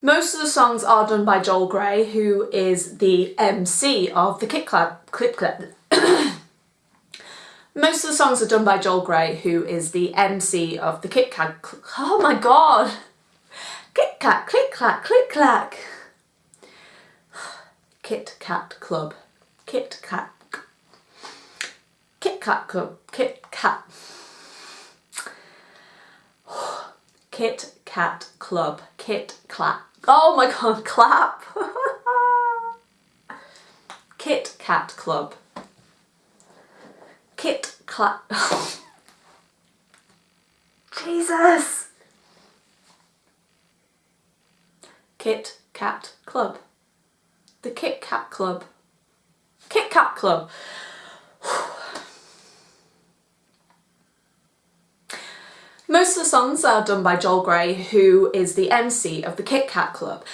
Most of the songs are done by Joel Grey, who is the MC of the Kit Kat Clip Clip. Most of the songs are done by Joel Grey, who is the MC of the Kit Kat. Oh my god! Kit Kat, click clack, click clack. Kit Kat Club. Kit Kat. Kit Kat Club. Kit Kat. Kit Kat Club. Kit Kat. Oh my god, clap! Kit Kat Club. Kit Kat. Jesus! Kit Kat Club. The Kit Kat Club. Kit Kat Club. Most of the songs are done by Joel Grey, who is the MC of the Kit Kat Club.